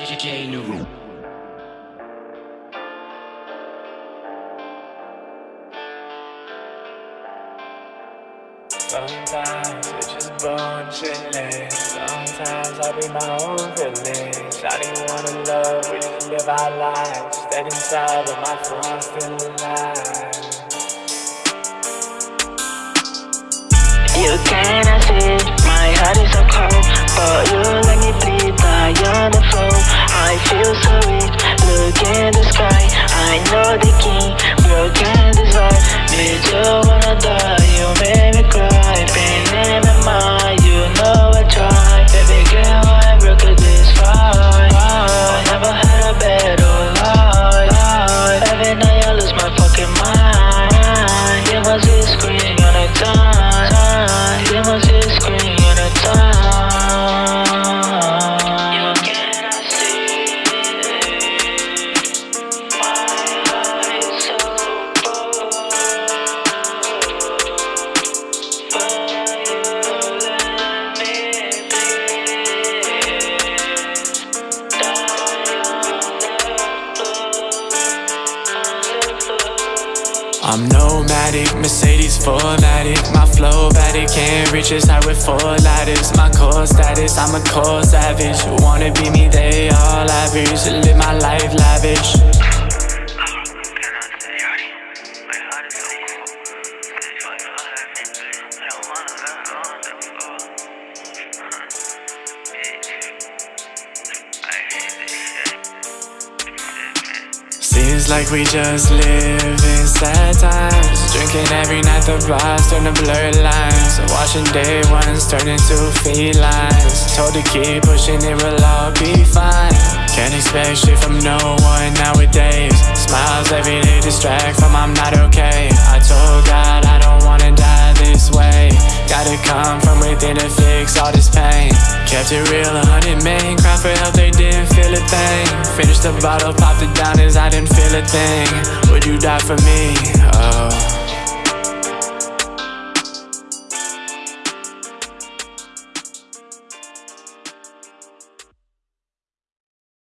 DJ Naru. Sometimes it's just bullshit. Sometimes I be my own village. I didn't wanna love, we just live our lives. Dead inside, but my phone's still alive. You cannot night I'm nomadic, Mercedes 4matic My flow matic, can't reach as high with four ladders My core status, I'm a core savage. Wanna be me, they all average. Live my life lavish Seems like we just live in sad times. Drinking every night, the bars turn to blurred lines. Watching day ones turn into felines. Told to keep pushing, it will all be fine. Can't expect shit from no one nowadays. Smiles every day distract from I'm not okay. I told God I don't wanna die this way. Gotta come from within to fix all this pain. Kept it real, a hundred men Cried for help, they didn't feel a thing. Finished the bottle, popped it down as I didn't feel a thing. Would you die for me? Oh